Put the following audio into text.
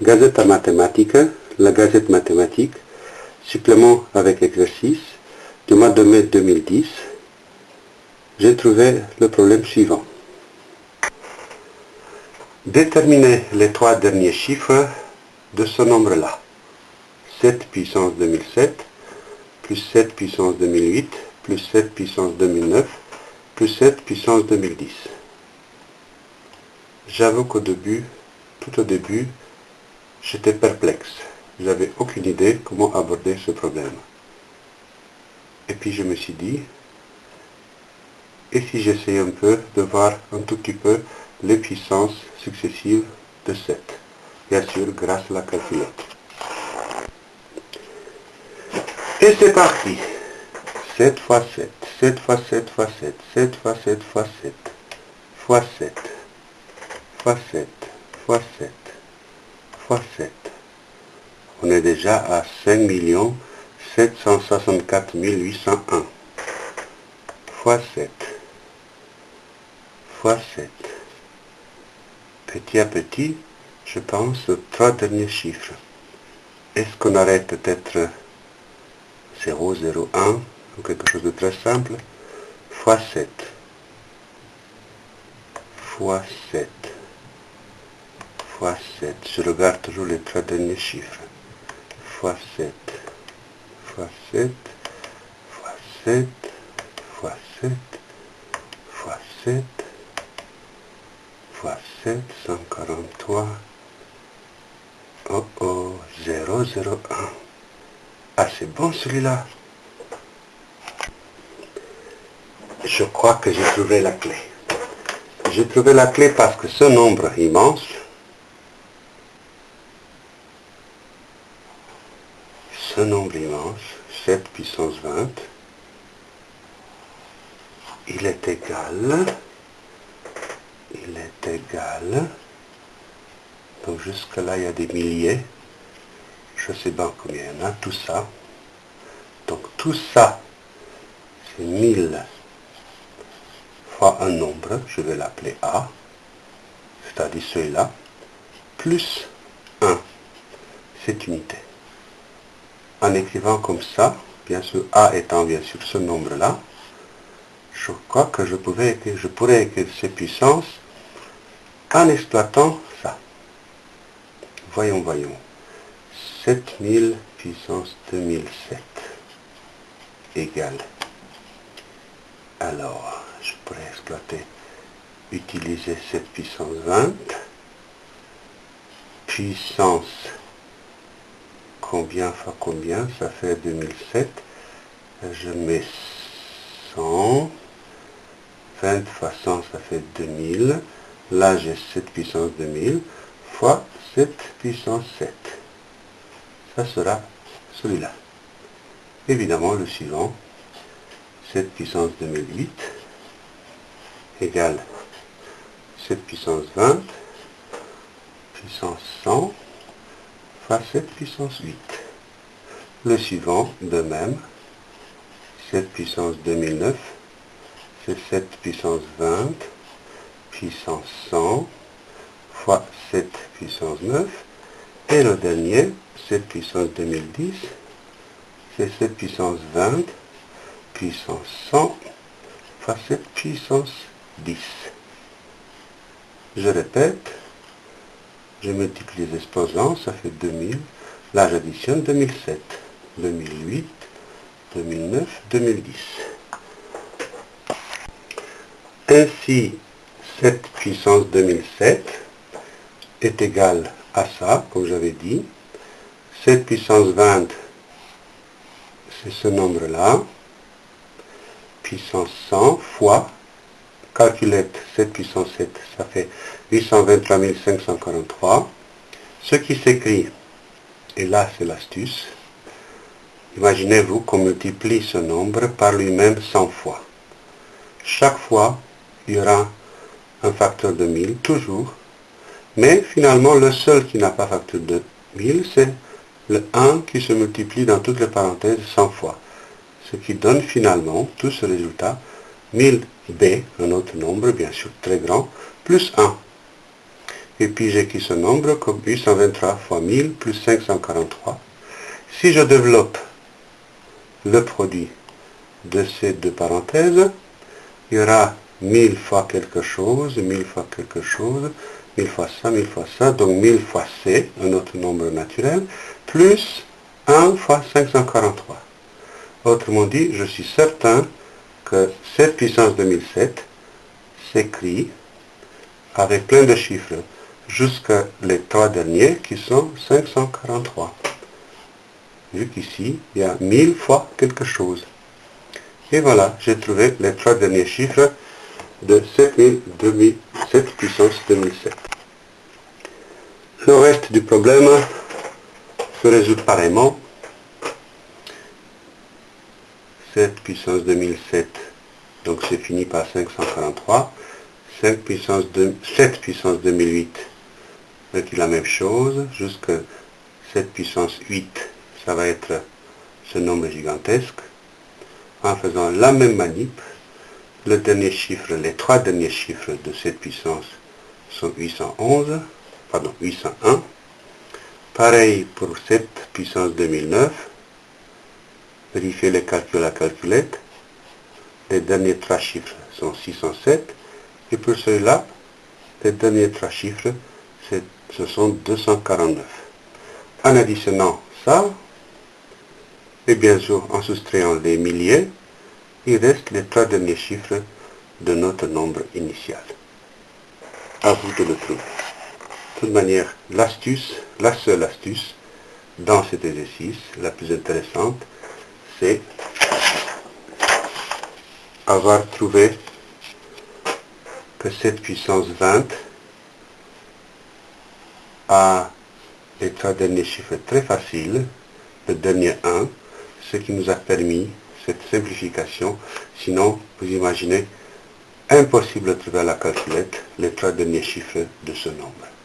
Gazeta Matematica, la Gazette mathématique, supplément avec exercice du mois de mai 2010, j'ai trouvé le problème suivant. Déterminer les trois derniers chiffres de ce nombre-là. 7 puissance 2007, plus 7 puissance 2008, plus 7 puissance 2009, plus 7 puissance 2010. J'avoue qu'au début, tout au début, j'étais perplexe. Je n'avais aucune idée comment aborder ce problème. Et puis je me suis dit, et si j'essayais un peu de voir un tout petit peu les puissances successives de 7 Bien sûr, grâce à la calculette. Et c'est parti 7 fois 7, 7 fois 7 fois 7, 7 fois 7 fois 7, fois 7, fois 7, fois 7, fois 7. On est déjà à 5 764 801 fois 7 fois 7. Petit à petit, je pense aux trois derniers chiffres. Est-ce qu'on aurait peut-être 0, 0, 1 ou quelque chose de très simple? Fois 7 fois 7 fois 7. Je regarde toujours les trois derniers chiffres. fois 7 fois 7 fois 7 fois 7 fois 7 fois 7, 143. Oh oh, 0, 0, 1. Ah, c'est bon celui-là. Je crois que j'ai trouvé la clé. J'ai trouvé la clé parce que ce nombre immense, ce nombre immense, 7 puissance 20, il est égal, il est égal, donc jusque là il y a des milliers, je sais pas combien il y en a, tout ça, donc tout ça, c'est 1000 fois un nombre, je vais l'appeler A, c'est-à-dire celui-là, plus 1, cette unité. En écrivant comme ça, bien sûr A étant bien sûr ce nombre-là, je crois que je, pouvais je pourrais écrire ces puissances en exploitant ça. Voyons, voyons. 7000 puissance 2007 égale. Alors, je pourrais exploiter, utiliser cette puissance 20. Puissance, combien fois combien Ça fait 2007. Je mets 100. 20 fois 100, ça fait 2000. Là, j'ai 7 puissance 2000 fois 7 puissance 7. Ça sera celui-là. Évidemment, le suivant, 7 puissance 2008 égale 7 puissance 20 puissance 100 fois 7 puissance 8. Le suivant, de même, 7 puissance 2009 7 puissance 20 puissance 100 fois 7 puissance 9 et le dernier 7 puissance 2010 c'est 7 puissance 20 puissance 100 fois 7 puissance 10 je répète je multiplie les exposants ça fait 2000 là j'additionne 2007 2008 2009 2010 ainsi, cette puissance 2007 est égale à ça, comme j'avais dit. Cette puissance 20, c'est ce nombre-là. Puissance 100 fois, calculette 7 puissance 7, ça fait 823 543. Ce qui s'écrit, et là c'est l'astuce, imaginez-vous qu'on multiplie ce nombre par lui-même 100 fois. Chaque fois, il y aura un facteur de 1000, toujours. Mais finalement, le seul qui n'a pas facteur de 1000, c'est le 1 qui se multiplie dans toutes les parenthèses 100 fois. Ce qui donne finalement tout ce résultat, 1000b, un autre nombre, bien sûr très grand, plus 1. Et puis j'écris ce nombre comme 823 fois 1000 plus 543. Si je développe le produit de ces deux parenthèses, il y aura 1000 fois quelque chose, 1000 fois quelque chose, 1000 fois ça, 1000 fois ça, donc 1000 fois C, un autre nombre naturel, plus 1 fois 543. Autrement dit, je suis certain que cette puissance 2007 s'écrit avec plein de chiffres jusqu'à les trois derniers qui sont 543. Vu qu'ici, il y a 1000 fois quelque chose. Et voilà, j'ai trouvé les trois derniers chiffres de 7000, 7 puissance 2007. Le reste du problème se résout pareillement. 7 puissance 2007, donc c'est fini par 543. 5 puissance 7 puissance 2008, c'est la même chose, jusqu'à 7 puissance 8, ça va être ce nombre gigantesque. En faisant la même manip, le dernier chiffre, les trois derniers chiffres de cette puissance sont 811, pardon, 801. Pareil pour cette puissance 2009. Vérifiez les calculs à la calculette. Les derniers trois chiffres sont 607. Et pour celui-là, les derniers trois chiffres, ce sont 249. En additionnant ça, et bien sûr en soustrayant les milliers, il reste les trois derniers chiffres de notre nombre initial. À vous de le trouver. De toute manière, l'astuce, la seule astuce dans cet exercice, la plus intéressante, c'est avoir trouvé que cette puissance 20 a les trois derniers chiffres très faciles, le dernier 1, ce qui nous a permis cette simplification. Sinon, vous imaginez, impossible de trouver à la calculette les trois derniers chiffres de ce nombre.